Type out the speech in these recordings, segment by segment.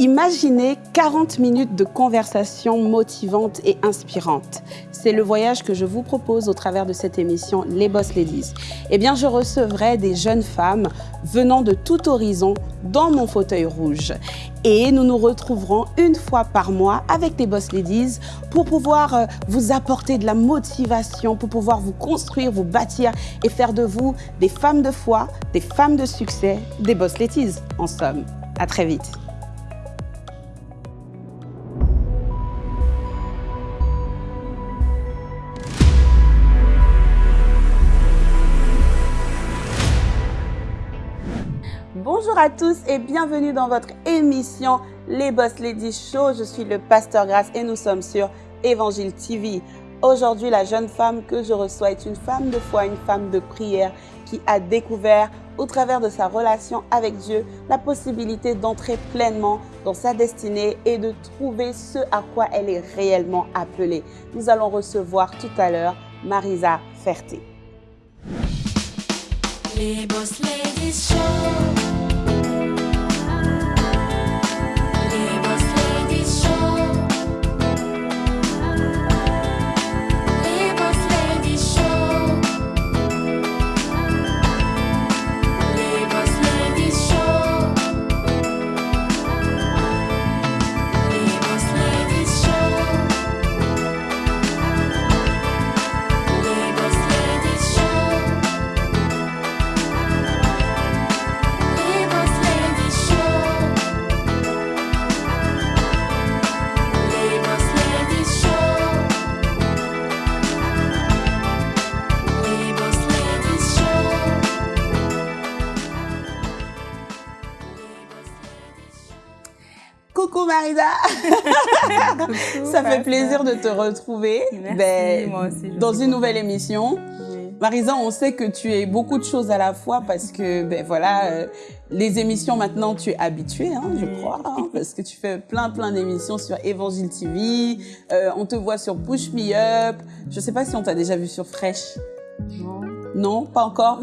Imaginez 40 minutes de conversation motivante et inspirante. C'est le voyage que je vous propose au travers de cette émission Les Boss Ladies. Eh bien, je recevrai des jeunes femmes venant de tout horizon dans mon fauteuil rouge. Et nous nous retrouverons une fois par mois avec les Boss Ladies pour pouvoir euh, vous apporter de la motivation, pour pouvoir vous construire, vous bâtir et faire de vous des femmes de foi, des femmes de succès, des Boss Ladies en somme. À très vite. À tous et bienvenue dans votre émission Les Boss Ladies Show. Je suis le pasteur Grasse et nous sommes sur Évangile TV. Aujourd'hui, la jeune femme que je reçois est une femme de foi, une femme de prière qui a découvert au travers de sa relation avec Dieu la possibilité d'entrer pleinement dans sa destinée et de trouver ce à quoi elle est réellement appelée. Nous allons recevoir tout à l'heure Marisa Ferté. Les Boss Ladies Show. Marisa. ça fait plaisir de te retrouver ben, dans une nouvelle émission. Marisa, on sait que tu es beaucoup de choses à la fois parce que, ben voilà, euh, les émissions maintenant, tu es habituée, hein, je crois, hein, parce que tu fais plein, plein d'émissions sur Évangile TV. Euh, on te voit sur Push Me Up. Je sais pas si on t'a déjà vu sur Fresh. Non. Non, pas encore.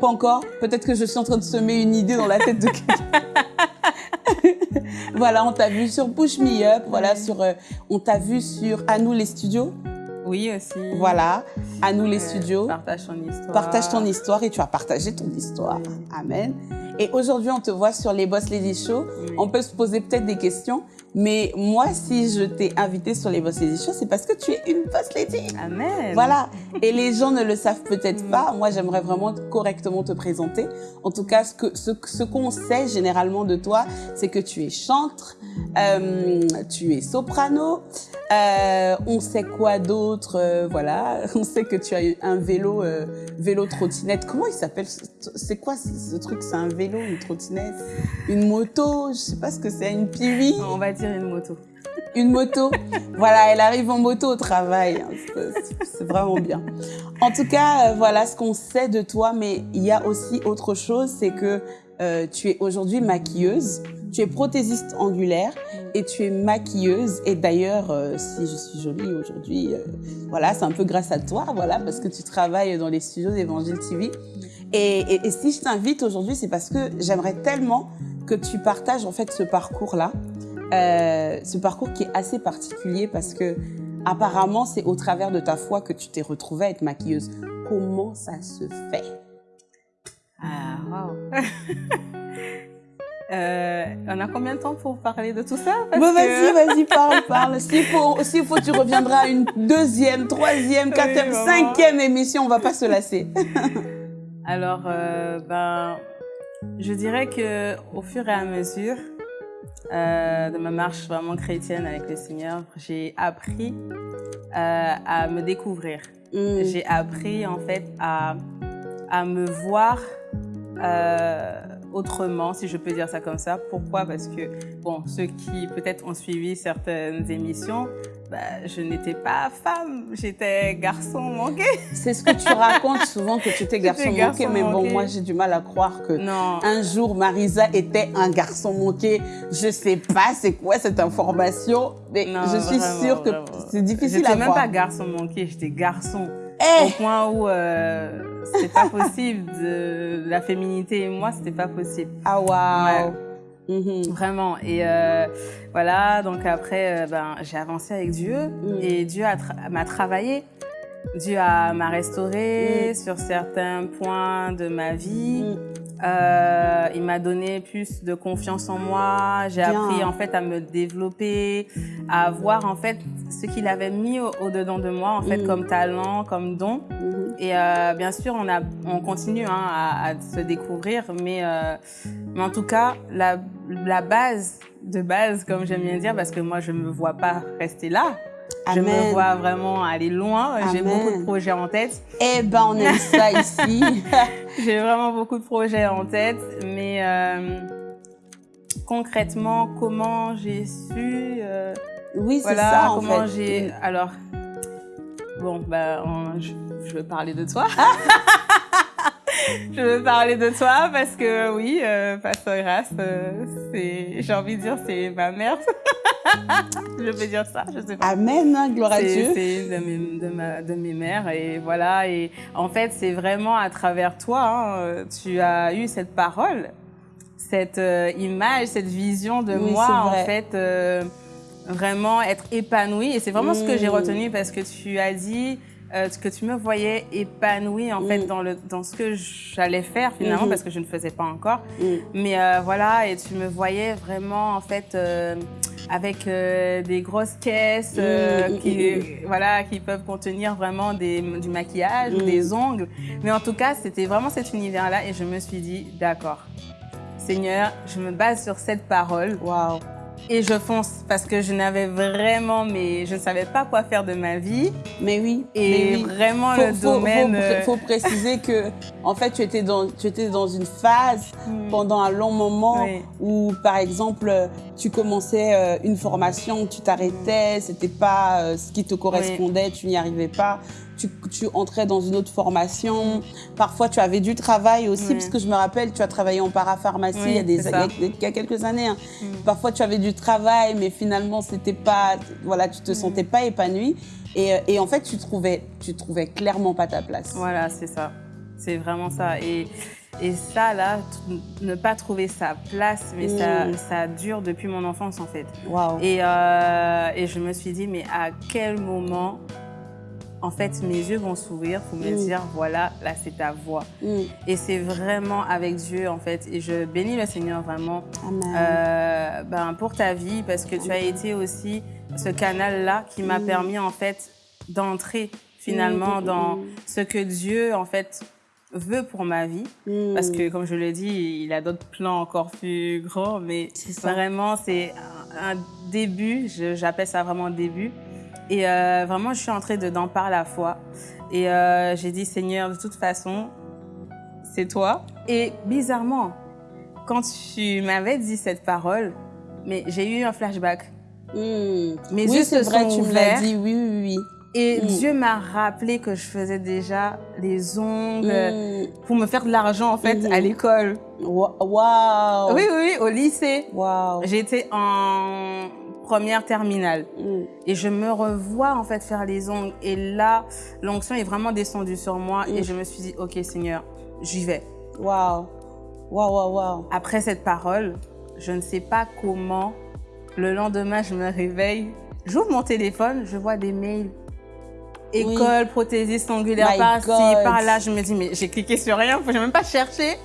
pas encore. Peut-être que je suis en train de semer une idée dans la tête de quelqu'un. voilà, on t'a vu sur Push Me Up, voilà, sur, euh, on t'a vu sur À nous les studios. Oui, aussi. Voilà, à nous les studios. Partage ton histoire. Partage ton histoire et tu as partagé ton histoire. Amen. Et aujourd'hui, on te voit sur les Boss Lady Show. On peut se poser peut-être des questions. Mais moi, si je t'ai invité sur les Boss Lady Show, c'est parce que tu es une Boss Lady. Amen. Voilà. Et les gens ne le savent peut-être pas. Moi, j'aimerais vraiment correctement te présenter. En tout cas, ce que ce, ce qu'on sait généralement de toi, c'est que tu es chantre, euh, tu es soprano. Euh, on sait quoi d'autre euh, Voilà. On sait que tu as un vélo, vélo trottinette. Comment il s'appelle C'est quoi ce truc? C'est un vélo une trottinette, une moto, je sais pas ce que c'est, une piwi. On va dire une moto. Une moto. voilà, elle arrive en moto au travail. Hein, c'est vraiment bien. En tout cas, euh, voilà ce qu'on sait de toi, mais il y a aussi autre chose, c'est que euh, tu es aujourd'hui maquilleuse, tu es prothésiste angulaire et tu es maquilleuse. Et d'ailleurs, euh, si je suis jolie aujourd'hui, voilà, c'est un peu grâce à toi, voilà, parce que tu travailles dans les studios d'Evangile TV. Et, si je t'invite aujourd'hui, c'est parce que j'aimerais tellement que tu partages en fait ce parcours-là, euh, ce parcours qui est assez particulier parce que apparemment c'est au travers de ta foi que tu t'es retrouvée à être maquilleuse. Comment ça se fait? Ah, wow. Euh, on a combien de temps pour parler de tout ça? Bon, Vas-y, vas-y, parle, parle. S'il faut, s'il faut, tu reviendras à une deuxième, troisième, quatrième, cinquième émission. On va pas se lasser. Alors, euh, ben, je dirais que au fur et à mesure euh, de ma marche vraiment chrétienne avec le Seigneur, j'ai appris euh, à me découvrir. Mm. J'ai appris en fait à, à me voir autrement, si je peux dire ça comme ça. Pourquoi? Parce que, bon, ceux qui peut-être ont suivi certaines émissions, bah, je n'étais pas femme, j'étais garçon manqué. C'est ce que tu racontes souvent que tu étais garçon, manqué, mais bon, moi j'ai du mal à croire que non. un jour Marisa était un garçon manqué. Je sais pas c'est quoi cette information, mais je suis sûre que c'est difficile à croire. J'étais même pas garçon manqué, j'étais garçon. Eh! Au point où euh, c'était pas possible de la féminité et moi, c'était pas possible. Ah waouh. Mhm. Vraiment. Et euh, voilà, donc après, euh, ben, j'ai avancé avec Dieu Mm. et Dieu a tra- m'a travaillé. Dieu a- m'a restauré Mm. sur certains points de ma vie. Mm. Euh, il m'a donné plus de confiance en moi. J'ai appris en fait à me développer, à voir en fait ce qu'il avait mis au, dedans de moi en fait Mm. comme talent, comme don. Mhm. Et euh, bien sûr, on, a, on continue hein, à, à se découvrir, mais, euh, mais en tout cas, la, la base de base, comme j'aime bien dire, parce que moi, je ne me vois pas rester là. Je me vois vraiment aller loin. J'ai beaucoup de projets en tête. Eh ben, on aime ça ici. J'ai vraiment beaucoup de projets en tête, mais euh, concrètement, comment j'ai su euh, oui, c'est Voilà, ça, en comment j'ai. Alors, bon, bah, on- je, je veux parler de toi. je veux parler de toi parce que, oui, euh, Grace, euh, c'est, j'ai envie de dire, c'est ma mère. je peux dire ça, je sais pas. Amen, hein, gloire à Dieu. c'est une de mes, de, ma- de mes mères et voilà. Et en fait, c'est vraiment à travers toi, hein, euh, tu as eu cette parole, cette euh, image, cette vision de Oui, moi, en fait, vraiment être épanouie. Et c'est vraiment ce que j'ai Mm. retenu parce que tu as dit euh, que tu me voyais épanouie en fait Mm. dans, le, dans ce que j'allais faire finalement Mhm. parce que je ne faisais pas encore. Mm. Mais euh, voilà, et tu me voyais vraiment en fait euh, avec euh, des grosses caisses euh, Mm, qui, mm, voilà, qui peuvent contenir vraiment des, du maquillage ou Mm. des ongles. Mais en tout cas, c'était vraiment cet univers-là et je me suis dit, d'accord, Seigneur, je me base sur cette parole Waouh. Et je fonce parce que je n'avais vraiment, mais je ne savais pas quoi faire de ma vie Mais oui. et mais oui. vraiment Faut, le faut- domaine. faut, euh, faut préciser que, en fait, tu étais dans, tu étais dans une phase hmm, pendant un long moment Oui. où, par exemple, tu commençais euh, une formation, tu t'arrêtais, c'était pas euh, ce qui te correspondait, tu n'y arrivais pas. Tu, tu entrais dans une autre formation. Parfois, tu avais du travail aussi, Oui. parce que je me rappelle, tu as travaillé en parapharmacie Oui, il, y a des, il, y quelques années. hein. Mm. Parfois, tu avais du travail, mais finalement, c'était pas, voilà, tu te sentais pas épanoui. Et, euh, et en fait, tu trouvais, tu trouvais clairement pas ta place. Voilà, c'est ça. C'est vraiment ça. Et, et ça, là, ne pas trouver sa place, mais ça, Mm. ça dure depuis mon enfance, en fait. Et, euh, et je me suis dit, mais à quel moment, en fait, mes yeux vont s'ouvrir pour me Mm. dire, voilà, là, c'est ta voix. Mm. Et c'est vraiment avec Dieu, en fait. Et je bénis le Seigneur vraiment euh, ben, pour ta vie parce que tu as été aussi ce canal-là qui m'a Mm. permis en fait d'entrer finalement dans ce que Dieu en fait veut pour ma vie parce que comme je l'ai dit il a d'autres plans encore plus grands mais vraiment c'est un, un début j'appelle ça vraiment un début et euh, vraiment je suis entrée dedans par la foi et euh, j'ai dit Seigneur de toute façon c'est toi et bizarrement quand tu m'avais dit cette parole mais j'ai eu un flashback Mm. Mes oui, yeux se vrai, sont tu me ouverts. l'as dit, oui, oui, oui. Et Mm. Dieu m'a rappelé que je faisais déjà les ongles Mm. pour me faire de l'argent en fait à l'école. Wa- Waouh. Oui, oui, oui, au lycée. Waouh. J'étais en première terminale Mm. et je me revois en fait faire les ongles et là l'onction est vraiment descendue sur moi et Mm. je me suis dit ok Seigneur j'y vais. Waouh. Waouh, waouh, waouh. Après cette parole, je ne sais pas comment le lendemain je me réveille, j'ouvre mon téléphone, je vois des mails. École, prothésiste ongulaire, My par-ci, par-là. Je me dis, mais j'ai cliqué sur rien, je n'ai même pas cherché.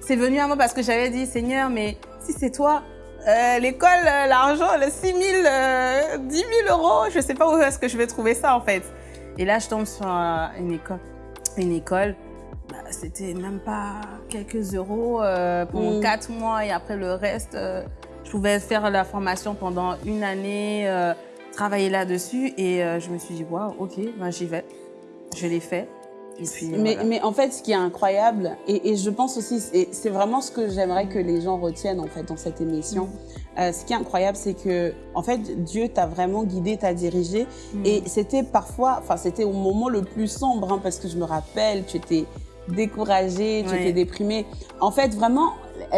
C'est venu à moi parce que j'avais dit, Seigneur, mais si c'est toi, euh, l'école, euh, l'argent, le 6 000, euh, 10 000 euros, je ne sais pas où est-ce que je vais trouver ça en fait. Et là, je tombe sur euh, une école. Une école, bah, c'était même pas quelques euros euh, pendant Mm. quatre mois et après le reste, je pouvais faire la formation pendant une année, travailler là-dessus et je me suis dit, waouh, ok, ben, j'y vais. Je l'ai fait. Et puis, Mais, voilà. mais en fait, ce qui est incroyable, et, et je pense aussi, et c'est vraiment ce que j'aimerais que les gens retiennent en fait dans cette émission. Mm. Euh, ce qui est incroyable, c'est que en fait, Dieu t'a vraiment guidé, t'a dirigé, Mm. et c'était parfois, enfin, c'était au moment le plus sombre, hein, parce que je me rappelle, tu étais découragée, tu Ouais. étais déprimée. En fait, vraiment,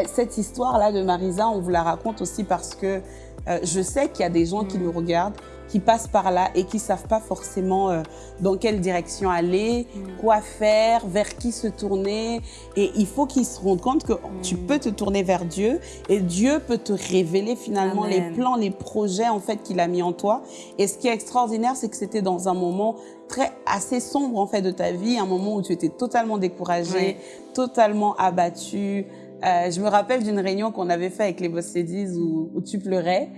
cette histoire-là de Marisa, on vous la raconte aussi parce que euh, je sais qu'il y a des gens qui nous regardent qui passent par là et qui savent pas forcément euh, dans quelle direction aller, Mm. quoi faire, vers qui se tourner. Et il faut qu'ils se rendent compte que tu Mm. peux te tourner vers Dieu et Dieu peut te révéler finalement Amen. les plans, les projets en fait qu'il a mis en toi. Et ce qui est extraordinaire, c'est que c'était dans un moment très assez sombre en fait de ta vie, un moment où tu étais totalement découragé, Oui. totalement abattu. Euh, je me rappelle d'une réunion qu'on avait fait avec les Boss Ladies où, où tu pleurais,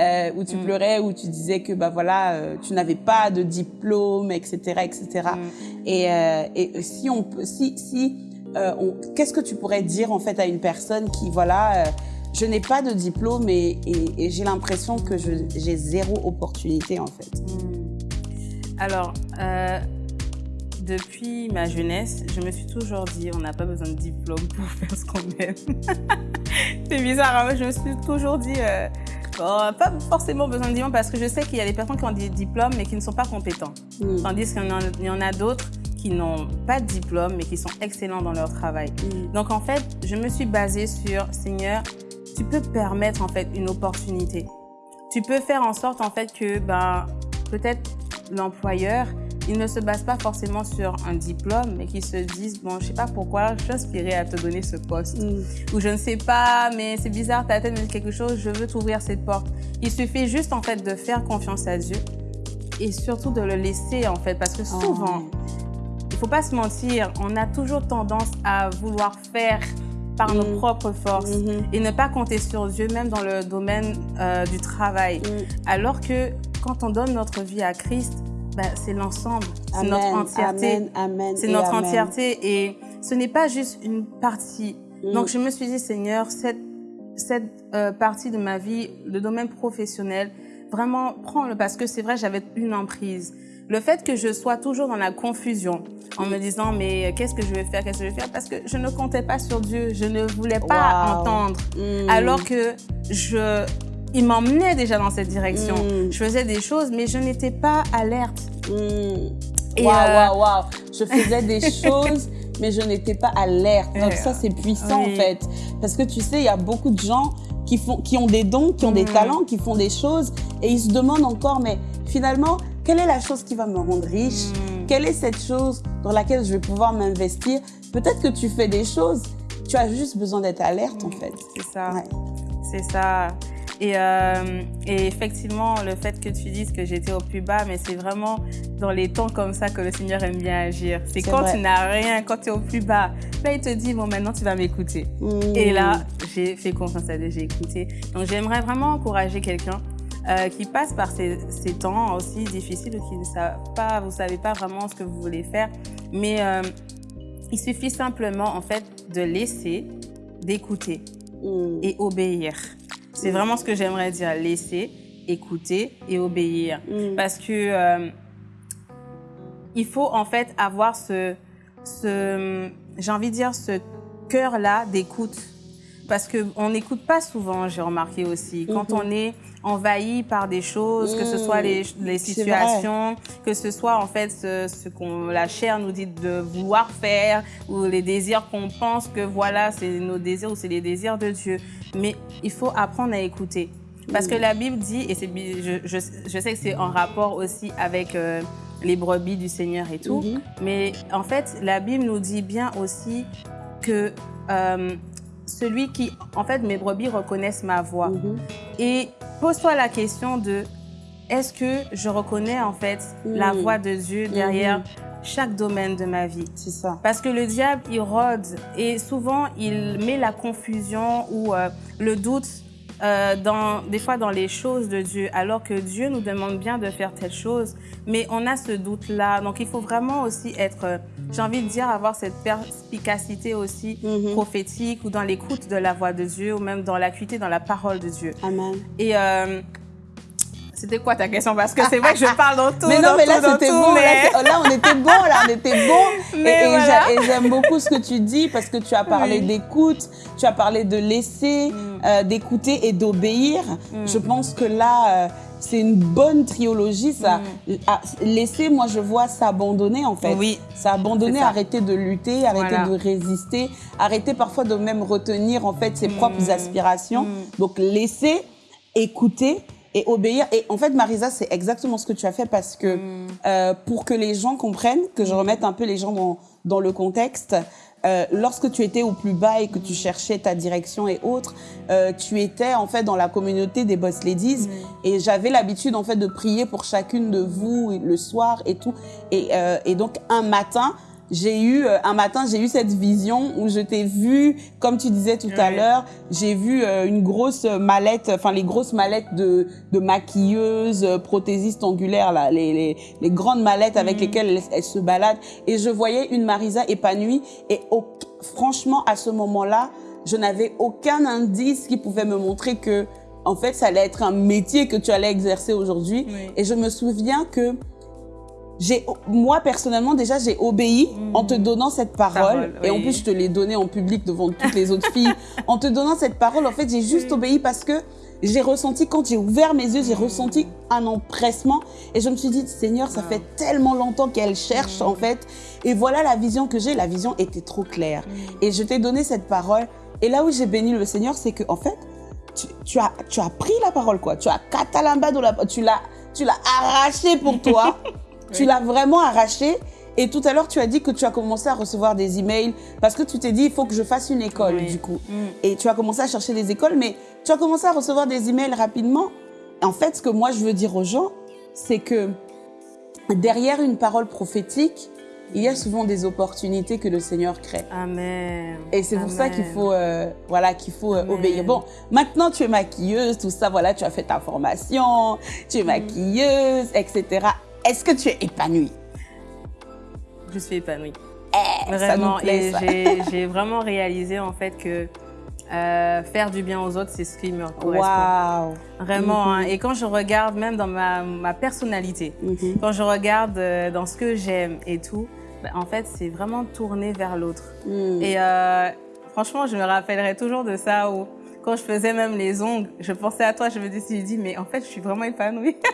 euh, où tu Mm. pleurais, où tu disais que bah voilà, euh, tu n'avais pas de diplôme, etc., etc. Mm. Et, et si on peut, si si, qu'est-ce que tu pourrais dire en fait à une personne qui voilà, je n'ai pas de diplôme et, et, et j'ai l'impression que j'ai zéro opportunité en fait? Hmm. Alors, depuis ma jeunesse, je me suis toujours dit, on n'a pas besoin de diplôme pour faire ce qu'on aime. C'est bizarre, hein, je me suis toujours dit, euh, n'a pas forcément besoin de diplôme parce que je sais qu'il y a des personnes qui ont des diplômes mais qui ne sont pas compétents. Mm. Tandis qu'il y en a, il y en a d'autres qui n'ont pas de diplôme mais qui sont excellents dans leur travail. Mm. Donc en fait, je me suis basée sur Seigneur, tu peux permettre en fait une opportunité. Tu peux faire en sorte en fait que ben peut-être l'employeur il ne se base pas forcément sur un diplôme, mais qu'il se dise bon, je sais pas pourquoi, je suis inspirée à te donner ce poste. Mm. Ou je ne sais pas, mais c'est bizarre, ta tête me dit quelque chose, je veux t'ouvrir cette porte. Il suffit juste en fait de faire confiance à Dieu et surtout de le laisser en fait, parce que souvent, Oh. il faut pas se mentir, on a toujours tendance à vouloir faire par nos Mm. propres forces Mhm. et ne pas compter sur Dieu, même dans le domaine euh, du travail. Mm. Alors que quand on donne notre vie à Christ, bah, c'est l'ensemble, c'est notre entièreté. Amen, amen, C'est notre amen. entièreté et ce n'est pas juste une partie. Mm. Donc je me suis dit, Seigneur, cette, cette euh, partie de ma vie, le domaine professionnel, vraiment prends-le parce que c'est vrai, j'avais une emprise. Le fait que je sois toujours dans la confusion en me disant, mais qu'est-ce que je vais faire, qu'est-ce que je vais faire, parce que je ne comptais pas sur Dieu, je ne voulais pas Wow. entendre. Mm. Alors que je, il m'emmenait déjà dans cette direction. Mm. Je faisais des choses, mais je n'étais pas alerte. Mm. Waouh, euh, waouh, waouh. Je faisais des choses, mais je n'étais pas alerte. Donc ça, c'est puissant oui. en fait. Parce que tu sais, il y a beaucoup de gens qui, font, qui ont des dons, qui ont des Mm. talents, qui font des choses, et ils se demandent encore, mais finalement, quelle est la chose qui va me rendre riche? Quelle est cette chose dans laquelle je vais pouvoir m'investir? Peut-être que tu fais des choses, tu as juste besoin d'être alerte en fait. C'est ça. Ouais. C'est ça. Et, euh, et effectivement, le fait que tu dises que j'étais au plus bas, mais c'est vraiment dans les temps comme ça que le Seigneur aime bien agir. C'est quand vrai. tu n'as rien, quand tu es au plus bas. Là, il te dit, bon, maintenant, tu vas m'écouter. Mm. Et là, j'ai fait confiance à Dieu, j'ai écouté. Donc, j'aimerais vraiment encourager quelqu'un euh, qui passe par ces, ces temps aussi difficiles qui ne savent pas, vous savez pas vraiment ce que vous voulez faire. Mais euh, il suffit simplement, en fait, de laisser, d'écouter Mm. et obéir. C'est vraiment ce que j'aimerais dire, laisser, écouter et obéir. Mm. Parce que euh, il faut en fait avoir ce, ce j'ai envie de dire, ce cœur-là d'écoute. Parce qu'on n'écoute pas souvent, j'ai remarqué aussi. Quand Mhm. on est envahi par des choses, que ce soit les, les C'est situations, que ce soit en fait ce, ce qu'on la chair nous dit de vouloir faire, ou les désirs qu'on pense que voilà, c'est nos désirs ou c'est les désirs de Dieu. Mais il faut apprendre à écouter. Parce que la Bible dit, et je, je, je sais que c'est en rapport aussi avec euh, les brebis du Seigneur et tout, Mhm. mais en fait, la Bible nous dit bien aussi que euh, celui qui, en fait, mes brebis reconnaissent ma voix. Mhm. Et pose-toi la question de est-ce que je reconnais en fait la Mm. voix de Dieu derrière chaque domaine de ma vie? C'est ça. parce que le diable, il rôde et souvent, il met la confusion ou euh, le doute euh, dans, des fois dans les choses de Dieu, alors que Dieu nous demande bien de faire telle chose, mais on a ce doute-là. Donc, il faut vraiment aussi être, euh, j'ai envie de dire, avoir cette perspicacité aussi Mhm. prophétique ou dans l'écoute de la voix de Dieu ou même dans l'acuité dans la parole de Dieu. Amen. Et euh, c'était quoi ta question? Parce que c'est vrai que je parle dans tout, mais non, dans mais là, c'était bon. mais- Là, on était bon. Là, on était bon. Mais et voilà. j'a- et j'aime beaucoup ce que tu dis parce que tu as parlé Oui. d'écoute, tu as parlé de laisser, Mm. euh, d'écouter et d'obéir. Mm. Je pense que là, euh, c'est une bonne trilogie, ça. Ah, laisser, moi, je vois s'abandonner, en fait. Mm. Oui. S'abandonner, arrêter de lutter, arrêter Voilà. de résister, arrêter parfois de même retenir, en fait, ses Mm. propres aspirations. Mm. Donc, laisser, écouter et obéir. Et en fait, Marisa, c'est exactement ce que tu as fait parce que Mm. euh, pour que les gens comprennent, que je remette un peu les gens dans, dans le contexte, euh, lorsque tu étais au plus bas et que tu cherchais ta direction et autres, euh, tu étais en fait dans la communauté des Boss Ladies et j'avais l'habitude en fait de prier pour chacune de vous le soir et tout. Et, euh, et donc un matin, j'ai eu euh, un matin j'ai eu cette vision où je t'ai vu comme tu disais tout à l'heure j'ai vu euh, une grosse mallette enfin les grosses mallettes de de maquilleuses euh, prothésistes angulaires là les les, les grandes mallettes avec Mhm. lesquelles elles, elles se baladent et je voyais une Marisa épanouie et au- franchement à ce moment-là je n'avais aucun indice qui pouvait me montrer que en fait ça allait être un métier que tu allais exercer aujourd'hui Oui. et je me souviens que j'ai moi personnellement déjà j'ai obéi en te donnant cette parole, Parole, et en plus je te l'ai donnée en public devant toutes les autres filles. En te donnant cette parole en fait j'ai juste obéi parce que j'ai ressenti quand j'ai ouvert mes yeux j'ai ressenti un empressement. Et je me suis dit Seigneur ça Wow. fait tellement longtemps qu'elle cherche en fait. Et voilà la vision que j'ai. La vision était trop claire. Et je t'ai donné cette parole. Et là où j'ai béni le Seigneur c'est que en fait tu, tu as tu as pris la parole quoi. Tu as catalambado la tu l'as tu l'as arraché pour toi tu l'as vraiment arraché et tout à l'heure tu as dit que tu as commencé à recevoir des emails parce que tu t'es dit il faut que je fasse une école Oui. du coup Mm. et tu as commencé à chercher des écoles mais tu as commencé à recevoir des emails rapidement en fait ce que moi je veux dire aux gens c'est que derrière une parole prophétique il y a souvent des opportunités que le Seigneur crée Amen. et c'est pour ça qu'il faut, euh, voilà, qu'il faut euh, obéir. Bon, maintenant tu es maquilleuse, tout ça, voilà, tu as fait ta formation, tu es maquilleuse, etc. Est-ce que tu es épanouie? Je suis épanouie. Eh, ça nous Vraiment. plaît, et ça. j'ai- vraiment réalisé en fait que euh, faire du bien aux autres, c'est ce qui me correspond. Waouh. Vraiment. Hein. Et quand je regarde même dans ma, ma personnalité, Mhm. quand je regarde euh, dans ce que j'aime et tout, ben, en fait, c'est vraiment tourné vers l'autre. Mm. Et euh, franchement, je me rappellerai toujours de ça où quand je faisais même les ongles, je pensais à toi, je me suis dit, mais en fait, je suis vraiment épanouie.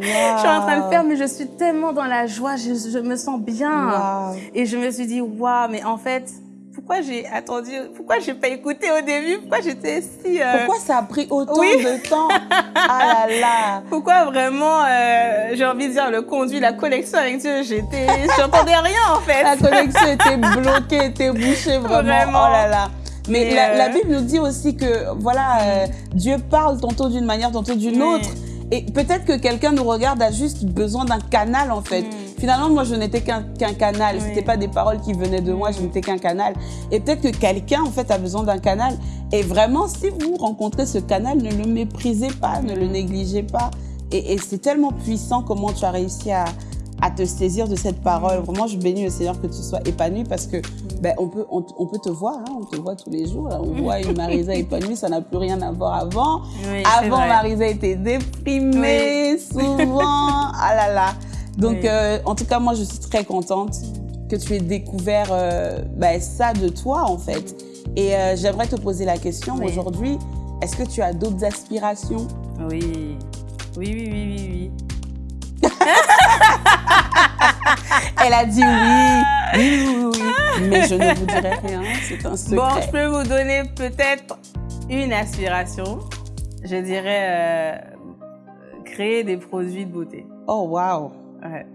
je suis en train de faire, mais je suis tellement dans la joie, je, je me sens bien. Et je me suis dit, waouh, mais en fait, pourquoi j'ai attendu, pourquoi j'ai pas écouté au début, pourquoi j'étais si... euh, Pourquoi ça a pris autant oui. de temps? Ah là là. pourquoi vraiment, euh, j'ai envie de dire, le conduit, la connexion avec Dieu, j'étais, j'entendais rien en fait. La connexion était bloquée, était bouchée vraiment. Vraiment. Oh là là. Mais Et la, euh, la Bible nous dit aussi que voilà, euh, Dieu parle tantôt d'une manière, tantôt d'une Oui. autre. Et peut-être que quelqu'un nous regarde a juste besoin d'un canal en fait. Mm. Finalement, moi, je n'étais qu'un qu'un canal. Oui. C'était pas des paroles qui venaient de moi. Je n'étais qu'un canal. Et peut-être que quelqu'un en fait a besoin d'un canal. Et vraiment, si vous rencontrez ce canal, ne le méprisez pas, ne le négligez pas. Et, et c'est tellement puissant comment tu as réussi à, à te saisir de cette parole. Vraiment, je bénis le Seigneur que tu sois épanoui parce que ben, on, peut, on, on peut te voir, hein, on te voit tous les jours. On voit une Marisa épanouie, ça n'a plus rien à voir avant. Oui, Avant. Marisa était déprimée, souvent. ah là là. Donc, Oui. euh, en tout cas, moi, je suis très contente que tu aies découvert euh, ben, ça de toi, en fait. Et euh, j'aimerais te poser la question aujourd'hui. Est-ce que tu as d'autres aspirations? Oui. Oui, oui, oui, oui, oui. Elle a dit oui, oui, oui, oui. Mais je ne vous dirai rien, c'est un secret. Bon, je peux vous donner peut-être une aspiration. Je dirais euh, créer des produits de beauté. Oh, waouh, Ouais.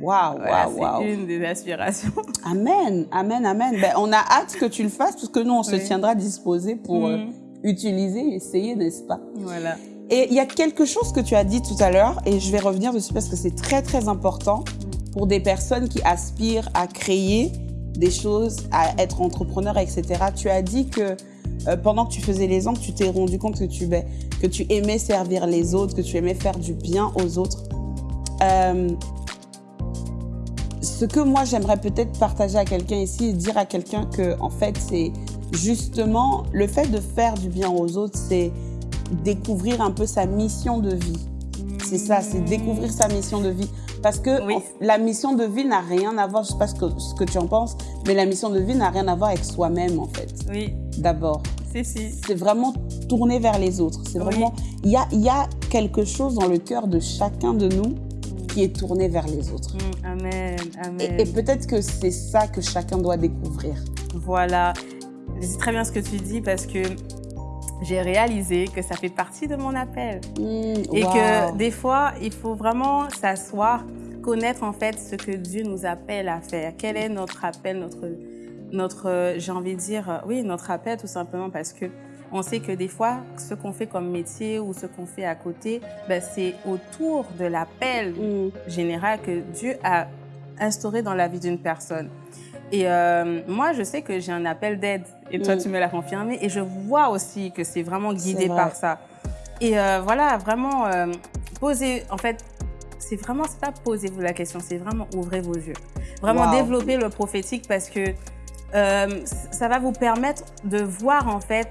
waouh, waouh, c'est une des aspirations. Amen, amen, amen. Ben, on a hâte que tu le fasses parce que nous, on se tiendra disposé pour euh, Mhm. utiliser, essayer, n'est-ce pas? Voilà. Et il y a quelque chose que tu as dit tout à l'heure, et je vais revenir dessus parce que c'est très très important pour des personnes qui aspirent à créer des choses, à être entrepreneur, etc. Tu as dit que euh, pendant que tu faisais les ongles, tu t'es rendu compte que tu, aimais servir les autres, que tu aimais faire du bien aux autres. Euh, ce que moi j'aimerais peut-être partager à quelqu'un ici dire à quelqu'un que en fait c'est justement le fait de faire du bien aux autres, c'est découvrir un peu sa mission de vie. C'est ça, c'est découvrir sa mission de vie. Parce que Oui. la mission de vie n'a rien à voir, je sais pas ce que, ce que tu en penses, mais la mission de vie n'a rien à voir avec soi-même en fait, Oui, d'abord. si, si. C'est vraiment tourner vers les autres. C'est vraiment, il y a, y a quelque chose dans le cœur de chacun de nous qui est tourné vers les autres. Mm, Amen, amen. Et, et peut-être que c'est ça que chacun doit découvrir. Voilà. C'est très bien ce que tu dis parce que j'ai réalisé que ça fait partie de mon appel. Mmh, et que des fois, il faut vraiment s'asseoir, connaître en fait ce que Dieu nous appelle à faire. Quel est notre appel, notre, notre j'ai envie de dire, oui, notre appel tout simplement parce que on sait que des fois, ce qu'on fait comme métier ou ce qu'on fait à côté, ben, c'est autour de l'appel mmh. général que Dieu a instauré dans la vie d'une personne. Et euh, moi, je sais que j'ai un appel d'aide. Et toi, mm. tu me l'as confirmé. Et je vois aussi que c'est vraiment guidé par ça. Et euh, voilà, vraiment, euh, posez, en fait, c'est vraiment, c'est pas posez-vous la question, c'est vraiment ouvrez vos yeux. Vraiment développer le prophétique parce que ça va vous permettre de voir, en fait,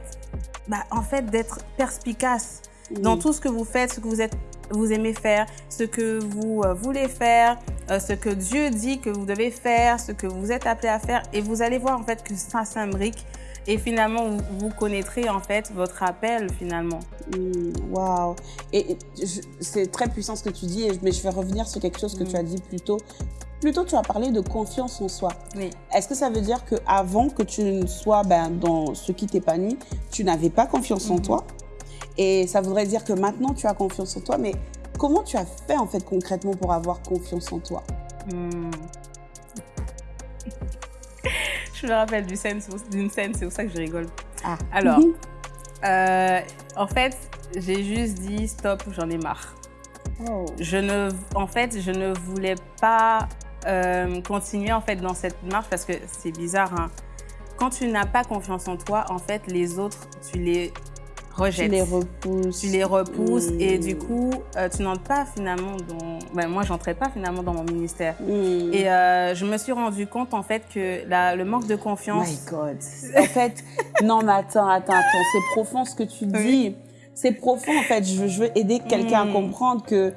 bah, en fait, d'être perspicace dans tout ce que vous faites, ce que vous êtes vous aimez faire, ce que vous euh, voulez faire, euh, ce que Dieu dit que vous devez faire, ce que vous êtes appelé à faire. Et vous allez voir en fait que ça s'imbrique. Et finalement, vous, connaîtrez en fait votre appel finalement. Mmh, waouh Et c'est très puissant ce que tu dis, mais je vais revenir sur quelque chose que tu as dit plus tôt. Plutôt, tu as parlé de confiance en soi. Oui. Est-ce que ça veut dire qu'avant que tu ne sois ben, dans ce qui t'épanouit, tu n'avais pas confiance en mmh. toi? Et ça voudrait dire que maintenant, tu as confiance en toi. Mais comment tu as fait, en fait, concrètement pour avoir confiance en toi? Hmm. Je me rappelle d'une scène, c'est pour ça que je rigole. Ah. Alors, mhm. euh, en fait, j'ai juste dit stop, j'en ai marre. Oh. Je ne, en fait, je ne voulais pas euh, continuer en fait dans cette marche parce que c'est bizarre. Hein. Quand tu n'as pas confiance en toi, en fait, les autres, tu les tu les repousses. Tu les repousses et du coup, euh, tu n'entres pas finalement dans... Ben, moi, j'entrais pas finalement dans mon ministère. Mm. Et euh, je me suis rendu compte en fait que la, le manque de confiance... My God. en fait, non mais attends, attends, attends. C'est profond ce que tu dis. C'est profond en fait. Je, veux aider quelqu'un à mm. comprendre que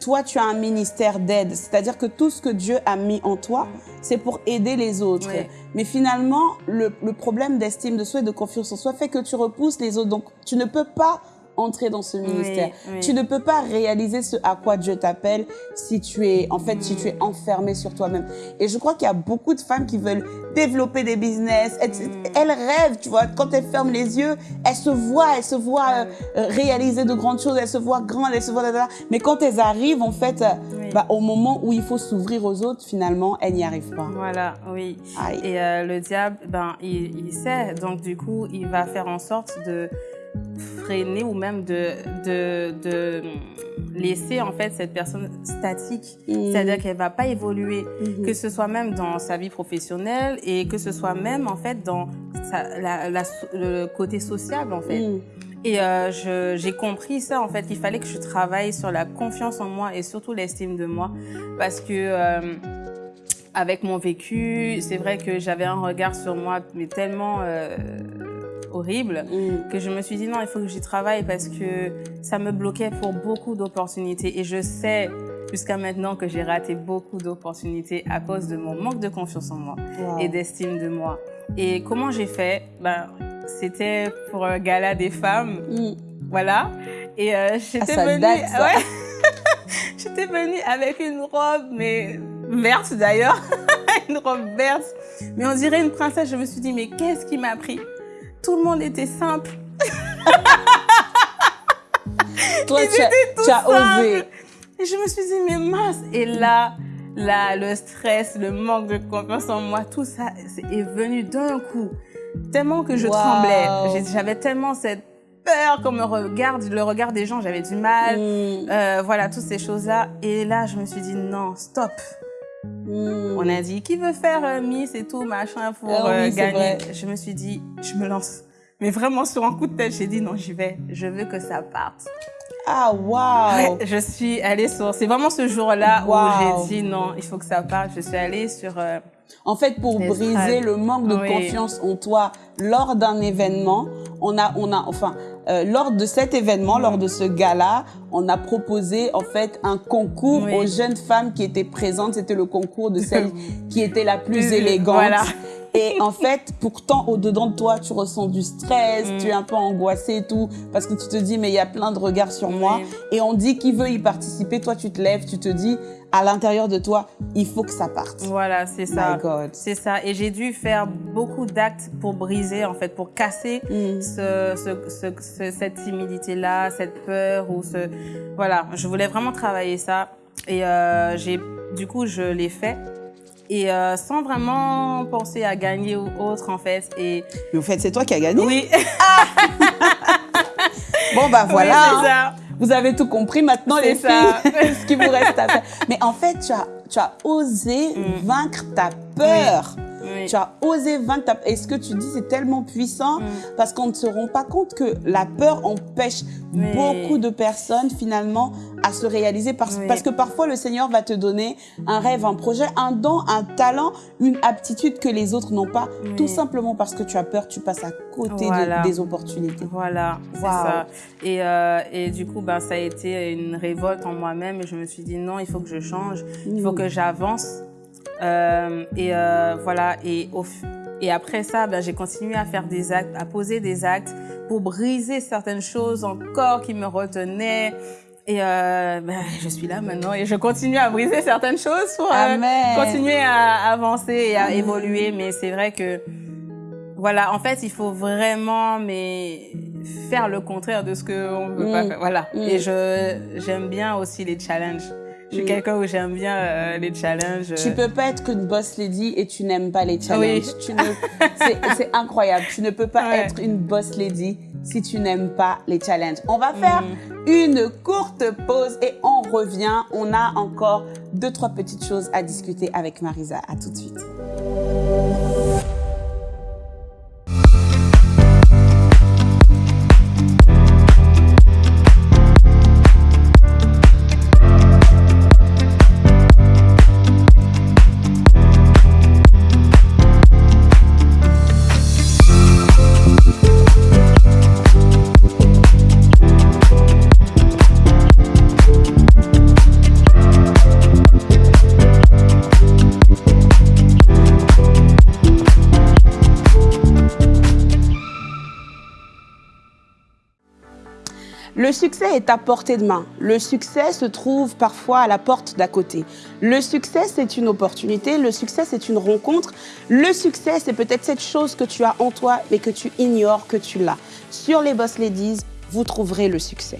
toi, tu as un ministère d'aide. C'est-à-dire que tout ce que Dieu a mis en toi, c'est pour aider les autres. Mais finalement, le, le problème d'estime de soi et de confiance en soi fait que tu repousses les autres. Donc, tu ne peux pas entrer dans ce ministère. Tu ne peux pas réaliser ce à quoi Dieu t'appelle si tu es, en fait, si tu es enfermé sur toi-même. Et je crois qu'il y a beaucoup de femmes qui veulent développer des business. Elles, mm. rêvent, tu vois. Quand elles ferment les yeux, elles se voient, elles se voient euh, réaliser de grandes choses, elles se voient grandes, elles se voient... Mais quand elles arrivent, en fait, euh, bah, au moment où il faut s'ouvrir aux autres, finalement, elles n'y arrivent pas. Voilà, oui. Et euh, le diable, ben, il, il sait. Donc, du coup, il va faire en sorte de freiner ou même de, de, de laisser en fait cette personne statique. Mm. C'est-à-dire qu'elle va pas évoluer, mm-hmm. que ce soit même dans sa vie professionnelle et que ce soit même en fait dans la, le côté sociable en fait. Mm. Et euh, j'ai compris ça en fait, qu'il fallait que je travaille sur la confiance en moi et surtout l'estime de moi parce que euh, avec mon vécu, c'est vrai que j'avais un regard sur moi mais tellement euh, horrible mm. que je me suis dit non, il faut que j'y travaille parce que ça me bloquait pour beaucoup d'opportunités. Et je sais jusqu'à maintenant que j'ai raté beaucoup d'opportunités à cause de mon manque de confiance en moi et d'estime de moi. Et comment j'ai fait? Ben, C'était pour un gala des femmes. Mm. Voilà. Et euh, j'étais ah, venue... Ouais. j'étais venue avec une robe, mais verte d'ailleurs. une robe verte. Mais on dirait une princesse. Je me suis dit, mais qu'est-ce qui m'a pris? Tout le monde était simple. Toi, tu as, osé. Et je me suis dit, mais mince. Et là, là, le stress, le manque de confiance en moi, tout ça est venu d'un coup. Tellement que je tremblais. J'avais tellement cette peur qu'on me regarde, le regard des gens, j'avais du mal. Mm. Euh, voilà, toutes ces choses-là. Et là, je me suis dit, non, stop. Hmm. On a dit qui veut faire euh, Miss et tout, machin, pour ah euh, gagner? Je me suis dit, je me lance. Mais vraiment, sur un coup de tête, j'ai dit non, j'y vais. Je veux que ça parte. Ah, waouh Je suis allée sur... C'est vraiment ce jour-là où j'ai dit non, il faut que ça parte. Je suis allée sur... Euh, en fait, pour briser le manque de confiance en toi lors d'un événement, on a, on a, enfin, euh, lors de cet événement, lors de ce gala, on a proposé en fait un concours aux jeunes femmes qui étaient présentes. C'était le concours de celle qui était la plus élégante. Et en fait, pourtant, au-dedans de toi, tu ressens du stress, Mm. tu es un peu angoissé et tout, parce que tu te dis, mais il y a plein de regards sur moi. Et on dit qui veut y participer. Toi, tu te lèves, tu te dis, à l'intérieur de toi, il faut que ça parte. Voilà, c'est ça. C'est ça. Et j'ai dû faire beaucoup d'actes pour briser, en fait, pour casser Mm. ce, ce- ce- ce- cette timidité-là, cette peur ou ce... Voilà, je voulais vraiment travailler ça. Et euh, j'ai, du coup, je l'ai fait. Et euh, sans vraiment penser à gagner ou autre, en fait. Et Mais au fait, c'est toi qui as gagné. oui, Bon, bah voilà. Oui. Vous avez tout compris maintenant, les ça. filles, ce qui vous reste à faire. Mais en fait, tu as, tu as osé Mm. vaincre ta peur. Oui. Tu as osé vaincre ta Et ce que tu dis, c'est tellement puissant Mm. parce qu'on ne se rend pas compte que la peur empêche Oui. beaucoup de personnes finalement à se réaliser parce, que parfois le Seigneur va te donner un rêve, un projet, un don, un talent, une aptitude que les autres n'ont pas, tout simplement parce que tu as peur, tu passes à côté de- des opportunités. Voilà, c'est ça. Et, euh, et du coup, ben, ça a été une révolte en moi-même et je me suis dit non, il faut que je change, il faut Mm. que j'avance. Euh, et euh, voilà, et, au, et après ça, ben, j'ai continué à faire des actes, à poser des actes pour briser certaines choses encore qui me retenaient. Et euh, ben, je suis là maintenant et je continue à briser certaines choses pour euh, continuer à avancer et à Amen. évoluer. Mais c'est vrai que, voilà, en fait, il faut vraiment mais faire le contraire de ce qu'on veut pas Mm. faire. Voilà. Mm. Et je j'aime bien aussi les challenges. Je suis quelqu'un où j'aime bien euh, les challenges. Tu peux pas être qu'une boss lady et tu n'aimes pas les challenges. Oui. Tu ne, c'est, incroyable. Tu ne peux pas Ouais. être une boss lady si tu n'aimes pas les challenges. On va faire Mm. une courte pause et on revient. On a encore deux, trois petites choses à discuter avec Marisa. À tout de suite. Le succès est à portée de main. Le succès se trouve parfois à la porte d'à côté. Le succès, c'est une opportunité. Le succès, c'est une rencontre. Le succès, c'est peut-être cette chose que tu as en toi, mais que tu ignores que tu l'as. Sur les Boss Ladies, vous trouverez le succès.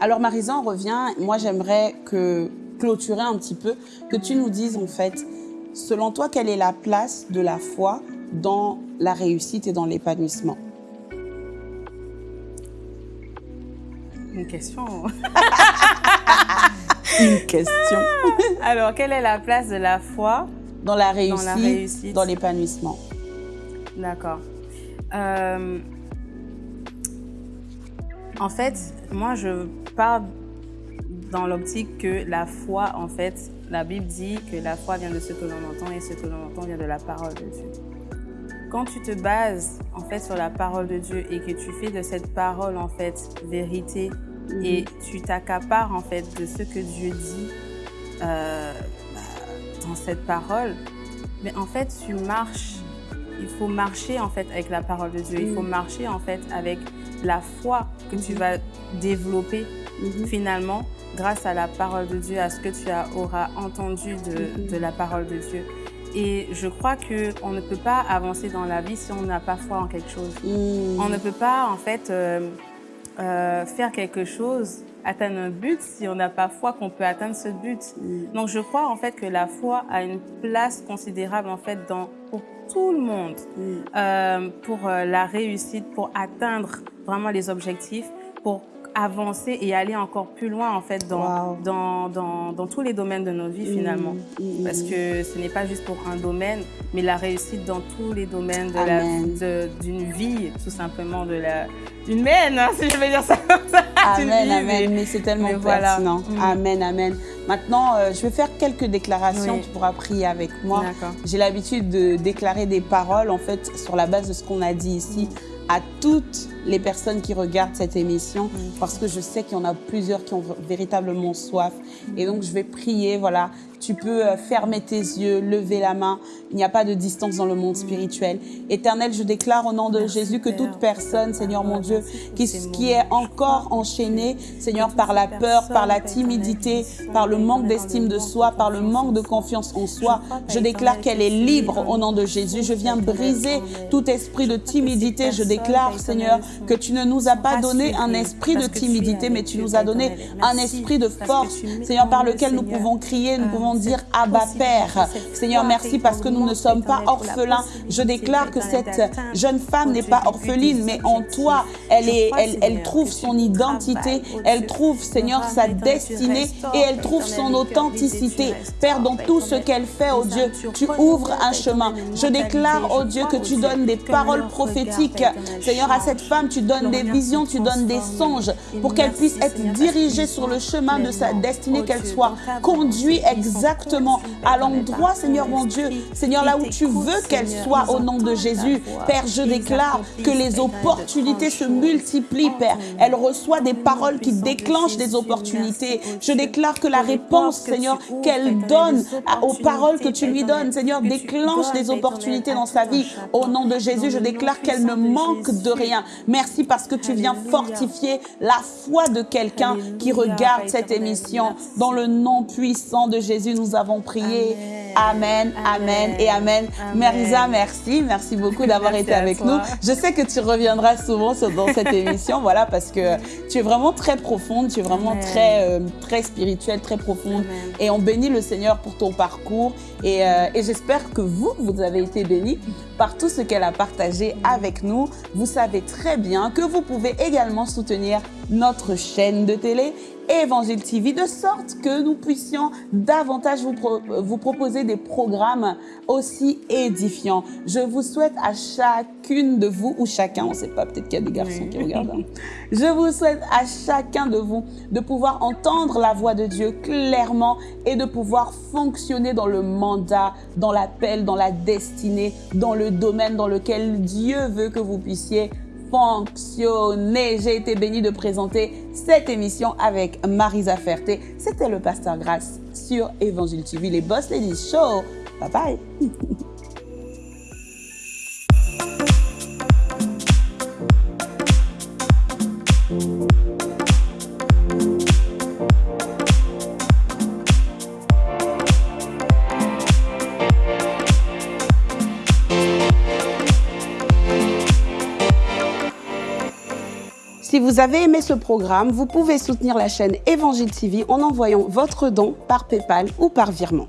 Alors Marisa, on revient. Moi, j'aimerais que clôturer un petit peu, que tu nous dises en fait, selon toi, quelle est la place de la foi dans la réussite et dans l'épanouissement? Une question. Une question. Alors, quelle est la place de la foi Dans la réussite, Dans la réussite? dans l'épanouissement. D'accord. Euh, en fait, moi, je pars dans l'optique que la foi, en fait, la Bible dit que la foi vient de ce que l'on entend et ce que l'on entend vient de la parole de Dieu. Quand tu te bases, en fait, sur la parole de Dieu et que tu fais de cette parole, en fait, vérité et tu t'accapares, en fait, de ce que Dieu dit euh, bah, dans cette parole, mais en fait, tu marches il faut marcher en fait avec la parole de Dieu. Il faut Mm. marcher en fait avec la foi que tu vas développer Mhm. finalement grâce à la parole de Dieu, à ce que tu as, auras entendu de, Mhm. de la parole de Dieu. Et je crois que on ne peut pas avancer dans la vie si on n'a pas foi en quelque chose. Mm. On ne peut pas en fait euh, euh, faire quelque chose atteindre un but si on n'a pas foi qu'on peut atteindre ce but. Donc je crois en fait que la foi a une place considérable en fait dans pour tout le monde euh, pour la réussite, pour atteindre vraiment les objectifs, pour avancer et aller encore plus loin en fait dans, Wow. dans, dans, dans tous les domaines de nos vies finalement. Mm, mm, Parce mm. que ce n'est pas juste pour un domaine, mais la réussite dans tous les domaines d'une vie, tout simplement, de la d'une mène, hein, si je vais dire ça comme ça. d'une Amen, vie, amen, mais- mais c'est tellement mais voilà. pertinent. Mm. Amen, amen. Maintenant, euh, je vais faire quelques déclarations, Oui. tu pourras prier avec moi. J'ai l'habitude de déclarer des paroles, en fait, sur la base de ce qu'on a dit ici, à toutes les personnes qui regardent cette émission, parce que je sais qu'il y en a plusieurs qui ont véritablement soif. Et donc, je vais prier, voilà. Tu peux euh, fermer tes yeux, lever la main. Il n'y a pas de distance dans le monde spirituel. Éternel, je déclare au nom de Merci, Jésus que toute personne, Seigneur mon Dieu, qui, qui est encore enchaînée, Seigneur, par la peur, par la timidité, par le manque d'estime de soi, par le manque de confiance en soi, je déclare qu'elle est libre au nom de Jésus. Je viens briser tout esprit de timidité. Je déclare, Seigneur, que tu ne nous as pas donné un esprit de timidité, mais tu nous as donné un esprit de force, Seigneur, par lequel nous pouvons crier, nous pouvons dire Abba Père. Seigneur, merci parce que nous ne sommes pas orphelins. Je déclare que cette jeune femme n'est pas orpheline, mais en toi, elle, est, elle, elle trouve son identité, elle trouve, Seigneur, sa destinée et elle trouve son authenticité. Père, dans tout ce qu'elle fait, oh Dieu, tu ouvres un chemin. Je déclare, oh Dieu, que tu donnes des paroles prophétiques. Seigneur, à cette femme, tu donnes des visions, tu donnes des songes pour qu'elle puisse être dirigée sur le chemin de sa destinée, qu'elle soit conduite exactement à l'endroit, Seigneur mon Dieu, Seigneur, là où tu veux qu'elle soit au nom de Jésus. Père, je déclare que les opportunités se multiplient, Père. Elle reçoit des paroles qui déclenchent des opportunités. Je déclare que la réponse, Seigneur, qu'elle donne aux paroles que tu lui donnes, Seigneur, déclenche des opportunités dans sa vie. Au nom de Jésus, je déclare qu'elle ne manque de rien. Merci parce que tu viens fortifier la foi de quelqu'un qui regarde cette émission. Dans le nom puissant de Jésus, nous avons prié. Amen, amen et amen. Amen. Marisa, merci. Merci beaucoup d'avoir été avec nous. Je sais que tu reviendras souvent sur- dans cette émission, voilà, parce que tu es vraiment très profonde, tu es vraiment Amen. très, euh, très spirituelle, très profonde. Et on bénit le Seigneur pour ton parcours. Et, euh, et j'espère que vous, vous avez été bénis par tout ce qu'elle a partagé avec nous. Vous savez très bien que vous pouvez également soutenir notre chaîne de télé Évangile TV de sorte que nous puissions davantage vous, pro- vous proposer des programmes aussi édifiants. Je vous souhaite à chacune de vous, ou chacun, on ne sait pas, peut-être qu'il y a des garçons Oui. qui regardent. hein. Je vous souhaite à chacun de vous de pouvoir entendre la voix de Dieu clairement et de pouvoir fonctionner dans le mandat, dans l'appel, dans la destinée, dans le domaine dans lequel Dieu veut que vous puissiez fonctionner. J'ai été bénie de présenter cette émission avec Marisa Ferté. C'était le Pasteur Grâce sur Évangile TV, les Boss Ladies Show. Bye bye. vous avez aimé ce programme, vous pouvez soutenir la chaîne Évangile TV en envoyant votre don par PayPal ou par virement.